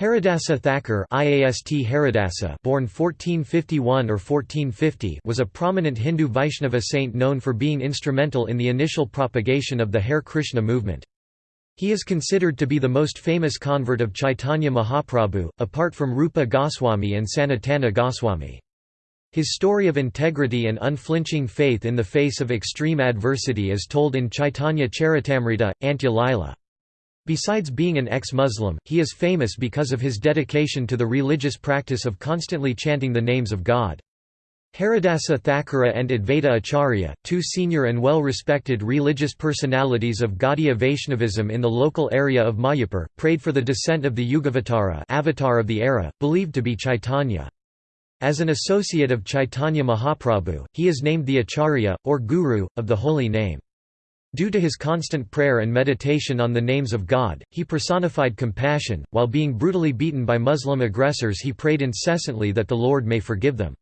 Haridasa Thakur IAST Haridasa born 1451 or 1450 was a prominent Hindu Vaishnava saint known for being instrumental in the initial propagation of the Hare Krishna movement. He is considered to be the most famous convert of Chaitanya Mahaprabhu, apart from Rupa Goswami and Sanatana Goswami. His story of integrity and unflinching faith in the face of extreme adversity is told in Chaitanya Charitamrita, Antya Lila. Besides being an ex-Muslim, he is famous because of his dedication to the religious practice of constantly chanting the names of God. Haridasa Thakura and Advaita Acharya, two senior and well-respected religious personalities of Gaudiya Vaishnavism in the local area of Mayapur, prayed for the descent of the Yugavatara avatar of the era, believed to be Chaitanya. As an associate of Chaitanya Mahaprabhu, he is named the Acharya, or Guru, of the holy name. Due to his constant prayer and meditation on the names of God, he personified compassion. While being brutally beaten by Muslim aggressors, he prayed incessantly that the Lord may forgive them.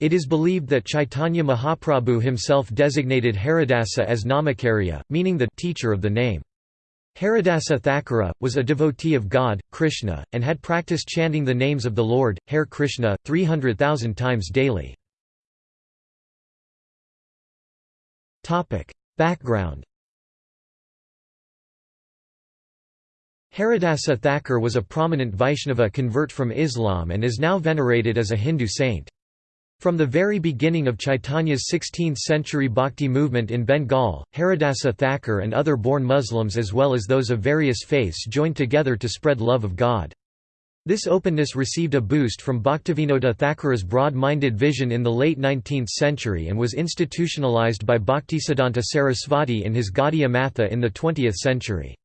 It is believed that Chaitanya Mahaprabhu himself designated Haridasa as Namacharya, meaning the teacher of the name. Haridasa Thakura, was a devotee of God, Krishna, and had practiced chanting the names of the Lord, Hare Krishna, 300,000 times daily. Background Haridasa Thakur was a prominent Vaishnava convert from Islam and is now venerated as a Hindu saint. From the very beginning of Chaitanya's 16th-century bhakti movement in Bengal, Haridasa Thakur and other born Muslims as well as those of various faiths joined together to spread love of God. This openness received a boost from Bhaktivinoda Thakura's broad-minded vision in the late 19th century and was institutionalized by Bhaktisiddhanta Sarasvati in his Gaudiya Matha in the 20th century.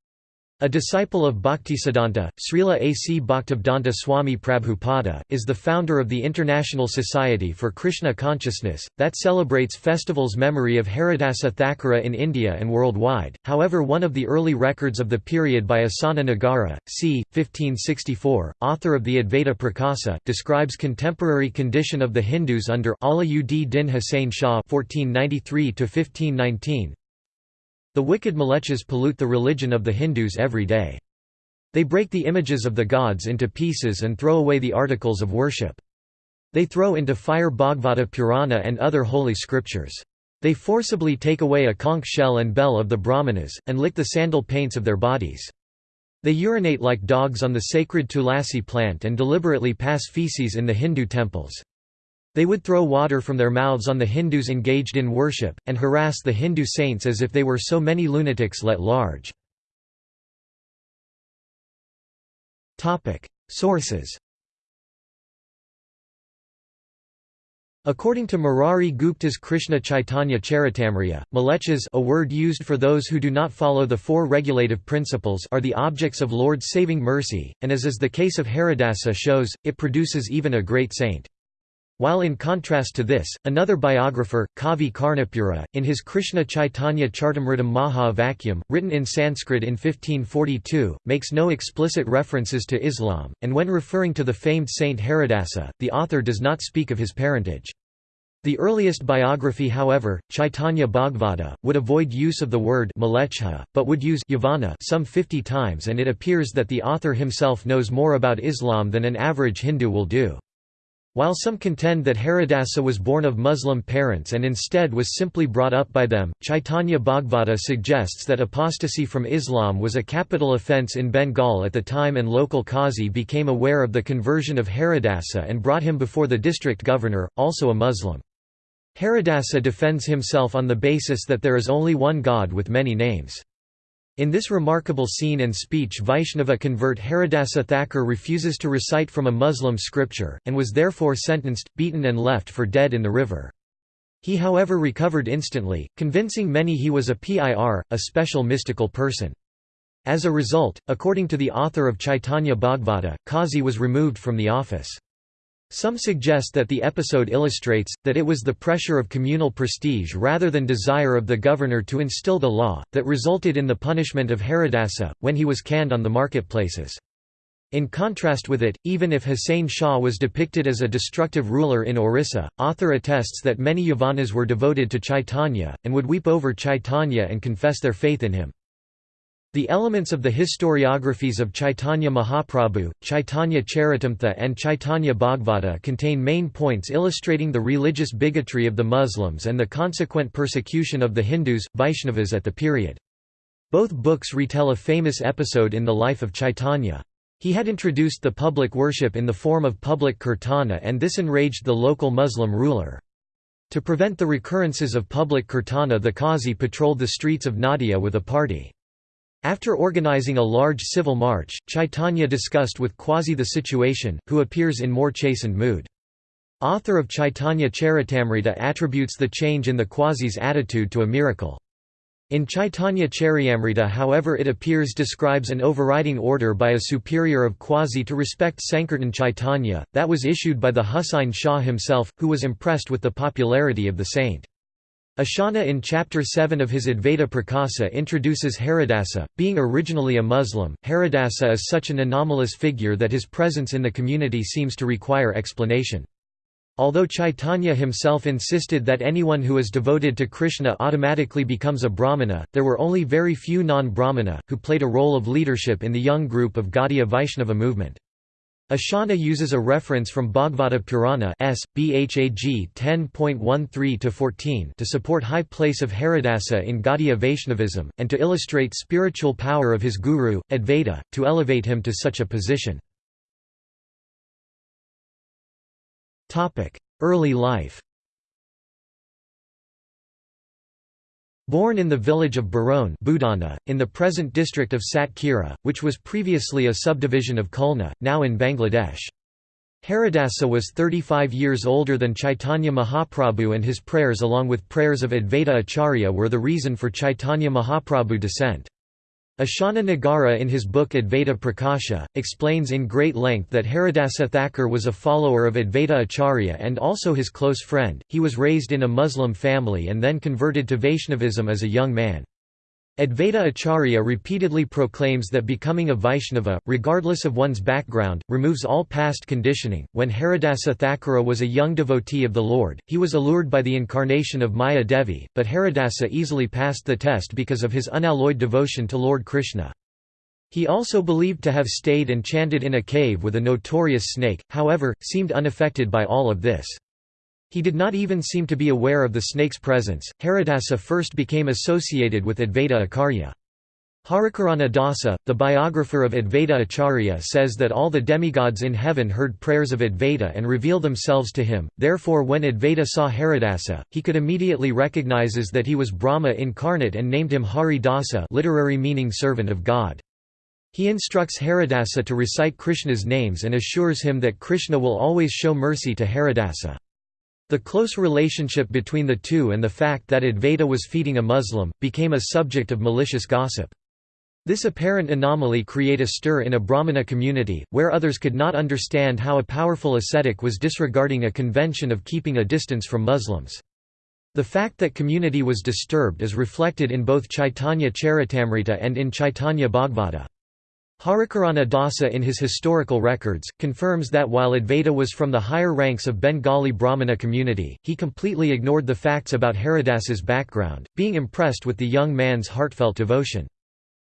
A disciple of Bhaktisiddhanta, Srila A. C. Bhaktivedanta Swami Prabhupada, is the founder of the International Society for Krishna Consciousness, that celebrates festivals memory of Haridasa Thakura in India and worldwide. However, one of the early records of the period by Asana Nagara, c. 1564, author of the Advaita Prakasa, describes contemporary condition of the Hindus under Ala-ud Din Hussain Shah 1493 1519, the wicked Malechas pollute the religion of the Hindus every day. They break the images of the gods into pieces and throw away the articles of worship. They throw into fire Bhagavata Purana and other holy scriptures. They forcibly take away a conch shell and bell of the Brahmanas, and lick the sandal paints of their bodies. They urinate like dogs on the sacred tulasi plant and deliberately pass feces in the Hindu temples. They would throw water from their mouths on the Hindus engaged in worship, and harass the Hindu saints as if they were so many lunatics let large. Sources According to Murari Gupta's Krishna Chaitanya Charitamrita, malechas a word used for those who do not follow the four regulative principles are the objects of Lord's saving mercy, and as is the case of Haridasa shows, it produces even a great saint. While in contrast to this, another biographer, Kavi Karnapura, in his Krishna Chaitanya Charitamritam Maha Vakyam, written in Sanskrit in 1542, makes no explicit references to Islam, and when referring to the famed saint Haridasa, the author does not speak of his parentage. The earliest biography however, Chaitanya Bhagavata, would avoid use of the word Malecha, but would use Yavana some 50 times and it appears that the author himself knows more about Islam than an average Hindu will do. While some contend that Haridasa was born of Muslim parents and instead was simply brought up by them, Chaitanya Bhagavata suggests that apostasy from Islam was a capital offence in Bengal at the time and local Qazi became aware of the conversion of Haridasa and brought him before the district governor, also a Muslim. Haridasa defends himself on the basis that there is only one God with many names. In this remarkable scene and speech Vaishnava convert Haridasa Thakur refuses to recite from a Muslim scripture, and was therefore sentenced, beaten and left for dead in the river. He however recovered instantly, convincing many he was a PIR, a special mystical person. As a result, according to the author of Chaitanya Bhagavata, Kazi was removed from the office. Some suggest that the episode illustrates, that it was the pressure of communal prestige rather than desire of the governor to instill the law, that resulted in the punishment of Haridasa, when he was canned on the marketplaces. In contrast with it, even if Hussain Shah was depicted as a destructive ruler in Orissa, author attests that many Yavanas were devoted to Chaitanya, and would weep over Chaitanya and confess their faith in him. The elements of the historiographies of Chaitanya Mahaprabhu, Chaitanya Charitamrita and Chaitanya Bhagavata contain main points illustrating the religious bigotry of the Muslims and the consequent persecution of the Hindus, Vaishnavas at the period. Both books retell a famous episode in the life of Chaitanya. He had introduced the public worship in the form of public kirtana and this enraged the local Muslim ruler. To prevent the recurrences of public kirtana the Qazi patrolled the streets of Nadia with a party. After organizing a large civil march, Chaitanya discussed with Qazi the situation, who appears in more chastened mood. Author of Chaitanya Charitamrita attributes the change in the Qazi's attitude to a miracle. In Chaitanya Charitamrita however it appears describes an overriding order by a superior of Qazi to respect Sankirtan Chaitanya, that was issued by the Husain Shah himself, who was impressed with the popularity of the saint. Ashana in Chapter 7 of his Advaita Prakasa introduces Haridasa. Being originally a Muslim, Haridasa is such an anomalous figure that his presence in the community seems to require explanation. Although Chaitanya himself insisted that anyone who is devoted to Krishna automatically becomes a Brahmana, there were only very few non-Brahmana, who played a role of leadership in the young group of Gaudiya Vaishnava movement. Ashana uses a reference from Bhagavata Purana S. Bhag 10.13-14 to support high place of Haridasa in Gaudiya Vaishnavism, and to illustrate spiritual power of his guru, Advaita, to elevate him to such a position. Early life Born in the village of Baroun in the present district of Satkhira, which was previously a subdivision of Khulna, now in Bangladesh. Haridasa was 35 years older than Chaitanya Mahaprabhu and his prayers along with prayers of Advaita Acharya were the reason for Chaitanya Mahaprabhu descent. Ashana Nagara in his book Advaita Prakasha, explains in great length that Haridasa Thakur was a follower of Advaita Acharya and also his close friend. He was raised in a Muslim family and then converted to Vaishnavism as a young man. Advaita Acharya repeatedly proclaims that becoming a Vaishnava, regardless of one's background, removes all past conditioning. When Haridasa Thakura was a young devotee of the Lord, he was allured by the incarnation of Maya Devi, but Haridasa easily passed the test because of his unalloyed devotion to Lord Krishna. He also believed to have stayed and chanted in a cave with a notorious snake, however, seemed unaffected by all of this. He did not even seem to be aware of the snake's presence. Haridasa first became associated with Advaita Acharya. Harikarana Dasa, the biographer of Advaita Acharya says that all the demigods in heaven heard prayers of Advaita and reveal themselves to him, therefore when Advaita saw Haridasa, he could immediately recognizes that he was Brahma incarnate and named him Hari Dasa literary meaning servant of God. He instructs Haridasa to recite Krishna's names and assures him that Krishna will always show mercy to Haridasa. The close relationship between the two and the fact that Advaita was feeding a Muslim, became a subject of malicious gossip. This apparent anomaly create a stir in a Brahmana community, where others could not understand how a powerful ascetic was disregarding a convention of keeping a distance from Muslims. The fact that community was disturbed is reflected in both Chaitanya Charitamrita and in Chaitanya Bhagavata. Harikarana Dasa in his historical records, confirms that while Advaita was from the higher ranks of Bengali Brahmana community, he completely ignored the facts about Haridasa's background, being impressed with the young man's heartfelt devotion.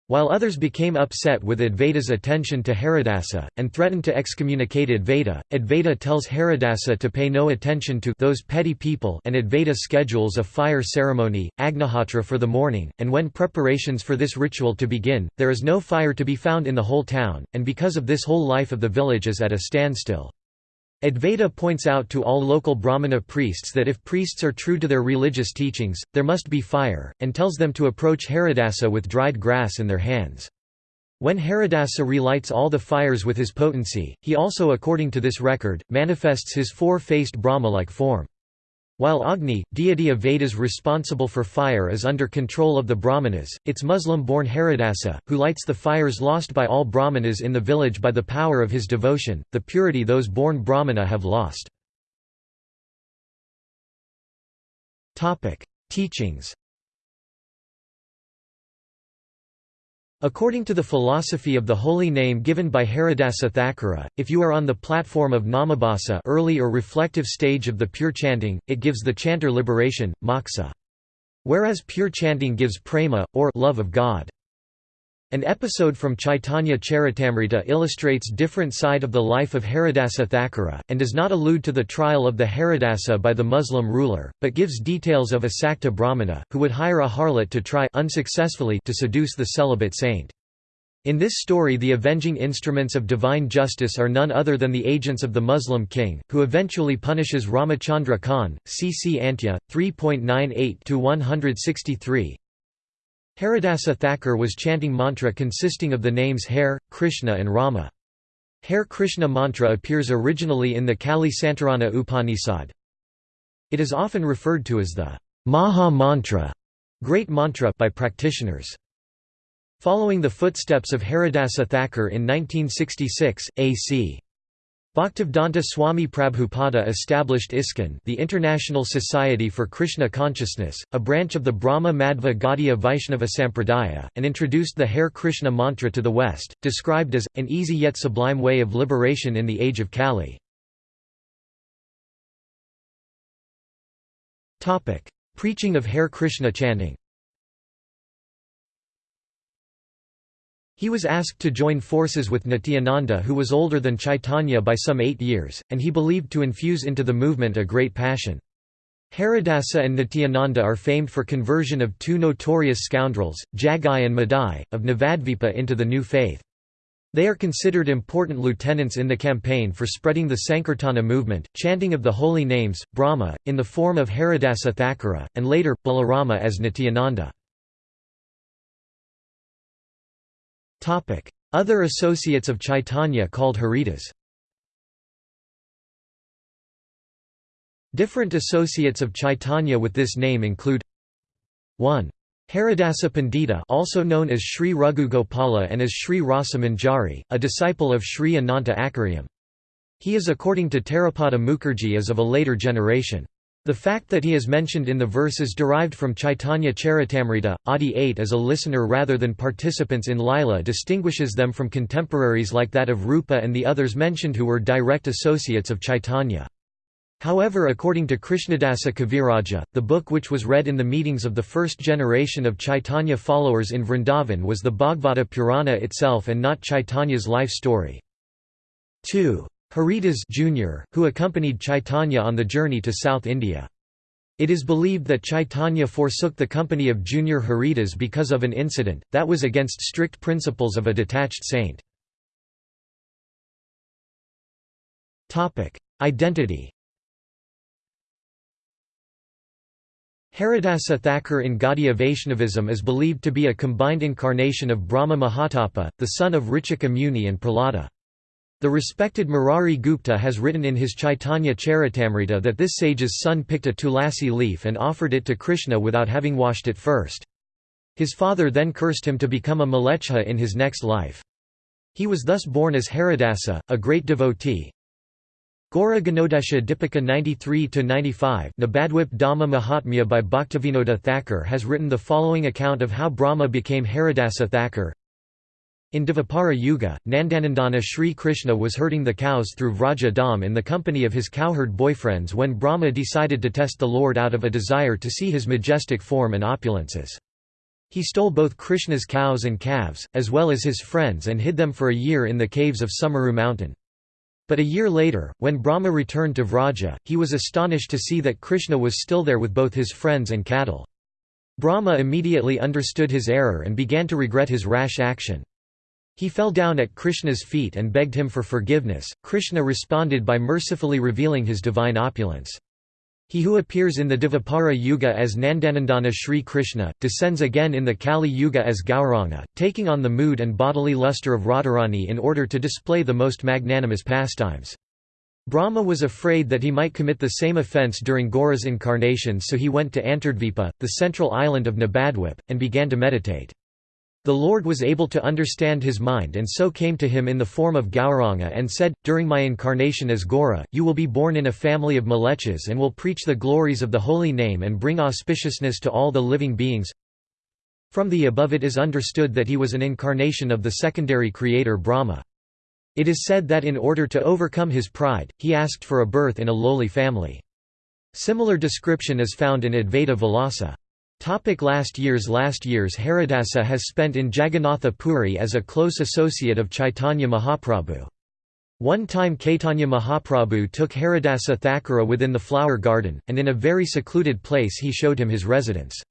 While others became upset with Advaita's attention to Haridasa, and threatened to excommunicate Advaita, Advaita tells Haridasa to pay no attention to those petty people and Advaita schedules a fire ceremony, Agnihotra for the morning, and when preparations for this ritual to begin, there is no fire to be found in the whole town, and because of this whole life of the village is at a standstill. Advaita points out to all local Brahmana priests that if priests are true to their religious teachings, there must be fire, and tells them to approach Haridasa with dried grass in their hands. When Haridasa relights all the fires with his potency, he also according to this record, manifests his four-faced Brahma-like form. While Agni, deity of Vedas responsible for fire is under control of the Brahmanas, its Muslim-born Haridasa, who lights the fires lost by all Brahmanas in the village by the power of his devotion, the purity those born Brahmana have lost. Teachings According to the philosophy of the holy name given by Haridasa Thakura, if you are on the platform of namabhasa early or reflective stage of the pure chanting, it gives the chanter liberation, moksha. Whereas pure chanting gives prema, or love of God. An episode from Chaitanya Charitamrita illustrates different side of the life of Haridasa Thakura, and does not allude to the trial of the Haridasa by the Muslim ruler, but gives details of a Sakta Brahmana, who would hire a harlot to try unsuccessfully to seduce the celibate saint. In this story the avenging instruments of divine justice are none other than the agents of the Muslim king, who eventually punishes Ramachandra Khan, cc Antya, 3.98–163 Haridasa Thakur was chanting mantra consisting of the names Hare, Krishna and Rama. Hare Krishna mantra appears originally in the Kali Santarana Upanishad. It is often referred to as the Maha Mantra great mantra by practitioners. Following the footsteps of Haridasa Thakur in 1966, A.C. Bhaktivedanta Swami Prabhupada established ISKCON the International Society for Krishna Consciousness, a branch of the Brahma Madhva Gaudiya Vaishnava Sampradaya, and introduced the Hare Krishna mantra to the West, described as, an easy yet sublime way of liberation in the age of Kali. Preaching of Hare Krishna chanting He was asked to join forces with Nityananda who was older than Chaitanya by some eight years, and he believed to infuse into the movement a great passion. Haridasa and Nityananda are famed for conversion of two notorious scoundrels, Jagai and Madai, of Navadvipa into the new faith. They are considered important lieutenants in the campaign for spreading the Sankirtana movement, chanting of the holy names, Brahma, in the form of Haridasa Thakura, and later, Balarama as Nityananda. Other associates of Chaitanya called Haridas Different associates of Chaitanya with this name include 1. Haridasa Pandita also known as Sri Gopala and as Sri Rasa Manjari, a disciple of Sri Ananta Acharya. He is according to Tarapada Mukherjee as of a later generation. The fact that he is mentioned in the verses derived from Chaitanya Charitamrita, Adi 8 as a listener rather than participants in Lila distinguishes them from contemporaries like that of Rupa and the others mentioned who were direct associates of Chaitanya. However according to Krishnadasa Kaviraja, the book which was read in the meetings of the first generation of Chaitanya followers in Vrindavan was the Bhagavata Purana itself and not Chaitanya's life story. 2. Haridas Jr., who accompanied Chaitanya on the journey to South India. It is believed that Chaitanya forsook the company of Junior Haridas because of an incident, that was against strict principles of a detached saint. Identity Haridasa Thakur in Gaudiya Vaishnavism is believed to be a combined incarnation of Brahma Mahatapa, the son of Richika Muni and Prahlada. The respected Murari Gupta has written in his Chaitanya Charitamrita that this sage's son picked a tulasi leaf and offered it to Krishna without having washed it first. His father then cursed him to become a Mleccha in his next life. He was thus born as Haridasa, a great devotee. Gaura Ganodesha Dipika 93-95 Nabadwip Dhamma Mahatmya by Bhaktivinoda Thakur has written the following account of how Brahma became Haridasa Thakur. In Dvapara Yuga, Nandanandana Sri Krishna was herding the cows through Vraja Dham in the company of his cowherd boyfriends when Brahma decided to test the Lord out of a desire to see his majestic form and opulences. He stole both Krishna's cows and calves, as well as his friends and hid them for a year in the caves of Sumeru mountain. But a year later, when Brahma returned to Vraja, he was astonished to see that Krishna was still there with both his friends and cattle. Brahma immediately understood his error and began to regret his rash action. He fell down at Krishna's feet and begged him for forgiveness. Krishna responded by mercifully revealing his divine opulence. He who appears in the Dvapara Yuga as Nandanandana Sri Krishna, descends again in the Kali Yuga as Gauranga, taking on the mood and bodily luster of Radharani in order to display the most magnanimous pastimes. Brahma was afraid that he might commit the same offence during Gaura's incarnation so he went to Antardvipa, the central island of Nabadwip, and began to meditate. The Lord was able to understand his mind and so came to him in the form of Gauranga and said, During my incarnation as Gaura, you will be born in a family of Mlechas and will preach the glories of the holy name and bring auspiciousness to all the living beings. From the above it is understood that he was an incarnation of the secondary creator Brahma. It is said that in order to overcome his pride, he asked for a birth in a lowly family. Similar description is found in Advaita Vilasa. Topic last years Last years Haridasa has spent in Jagannatha Puri as a close associate of Chaitanya Mahaprabhu. One time Caitanya Mahaprabhu took Haridasa Thakura within the flower garden, and in a very secluded place he showed him his residence.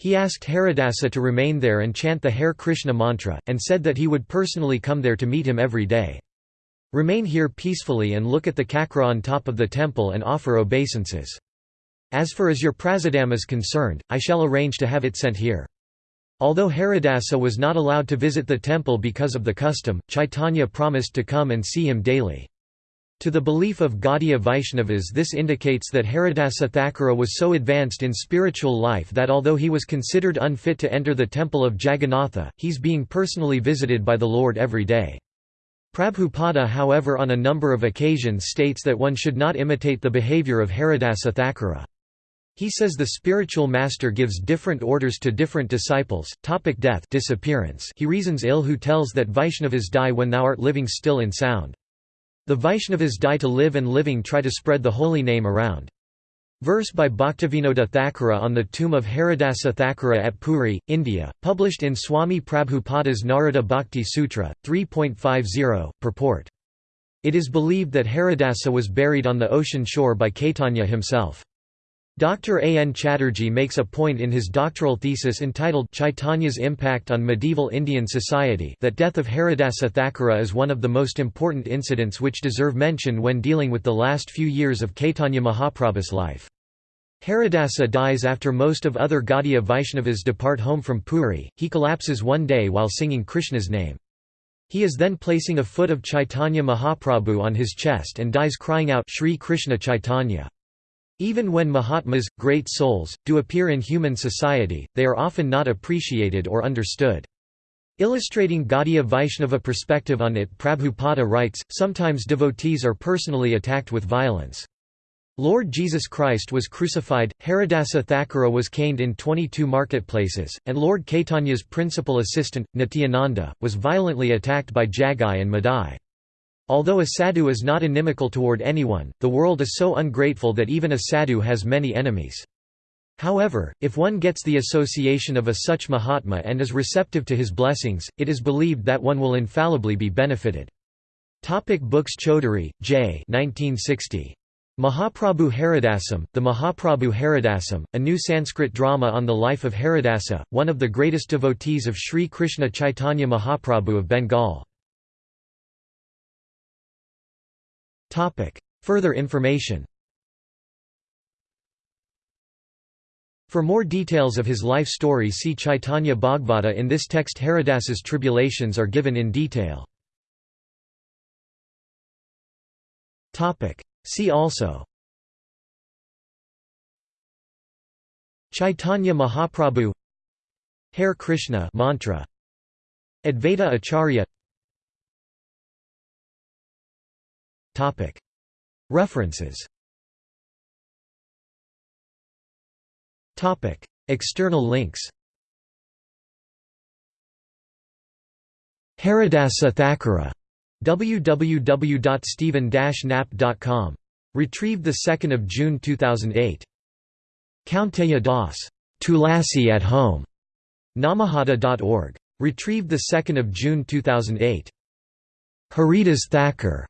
He asked Haridasa to remain there and chant the Hare Krishna mantra, and said that he would personally come there to meet him every day. Remain here peacefully and look at the kakra on top of the temple and offer obeisances. As for as your prasadam is concerned, I shall arrange to have it sent here. Although Haridasa was not allowed to visit the temple because of the custom, Chaitanya promised to come and see him daily. To the belief of Gaudiya Vaishnavas this indicates that Haridasa Thakura was so advanced in spiritual life that although he was considered unfit to enter the temple of Jagannatha, he's being personally visited by the Lord every day. Prabhupada however on a number of occasions states that one should not imitate the behavior of Haridasa Thakura. He says the spiritual master gives different orders to different disciples. Topic death disappearance. He reasons ill who tells that Vaishnavas die when thou art living still in sound. The Vaishnavas die to live and living try to spread the holy name around. Verse by Bhaktivinoda Thakura on the tomb of Haridasa Thakura at Puri, India, published in Swami Prabhupada's Narada Bhakti Sutra, 3.50, purport. It is believed that Haridasa was buried on the ocean shore by Caitanya himself. Dr. A. N. Chatterjee makes a point in his doctoral thesis entitled Chaitanya's Impact on Medieval Indian Society that death of Haridasa Thakura is one of the most important incidents which deserve mention when dealing with the last few years of Caitanya Mahaprabhu's life. Haridasa dies after most of other Gaudiya Vaishnavas depart home from Puri, he collapses one day while singing Krishna's name. He is then placing a foot of Chaitanya Mahaprabhu on his chest and dies crying out Shri Krishna Chaitanya. Even when Mahatmas, great souls, do appear in human society, they are often not appreciated or understood. Illustrating Gaudiya Vaishnava perspective on it Prabhupada writes, sometimes devotees are personally attacked with violence. Lord Jesus Christ was crucified, Haridasa Thakura was caned in 22 marketplaces, and Lord Caitanya's principal assistant, Nityananda, was violently attacked by Jagai and Madai. Although a sadhu is not inimical toward anyone, the world is so ungrateful that even a sadhu has many enemies. However, if one gets the association of a such Mahatma and is receptive to his blessings, it is believed that one will infallibly be benefited. Topic books Chaudhary, J. 1960. Mahaprabhu Haridasam, The Mahaprabhu Haridasam, a new Sanskrit drama on the life of Haridasa, one of the greatest devotees of Sri Krishna Chaitanya Mahaprabhu of Bengal. Further information. For more details of his life story see Chaitanya Bhagavata. In this text Haridasa's tribulations are given in detail. See also. Chaitanya Mahaprabhu Hare Krishna mantra. Advaita Acharya References External links Haridasa Thakura www.stephen-knapp.com. Retrieved 2 June 2008. Kaunteya Das. Tulasi at Home. Namahata.org. Retrieved 2 June 2008. Haridas Thakur.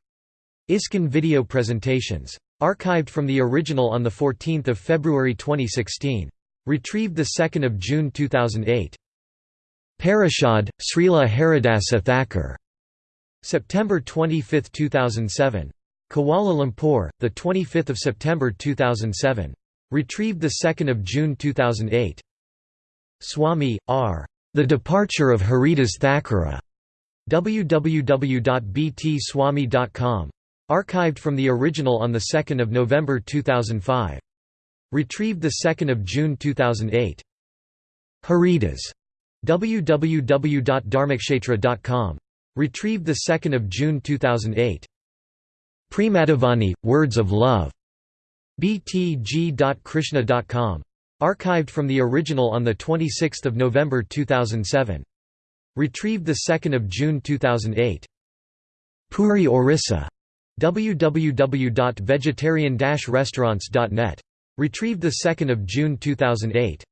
ISKCON video presentations. Archived from the original on 14 February 2016. Retrieved 2 June 2008. Parishad, Srila Haridasa Thakur. September 25, 2007. Kuala Lumpur, 25 September 2007. Retrieved 2 June 2008. Swami, R. The Departure of Haridas Thakura. www.btswami.com. Archived from the original on 2 November 2005. Retrieved 2 June 2008. Haridas. www.dharmakshetra.com. Retrieved 2 June 2008. Premadhavani, Words of Love. btg.krishna.com. Archived from the original on 26 November 2007. Retrieved 2 June 2008. Puri Orissa www.vegetarian-restaurants.net. Retrieved 2 June 2008.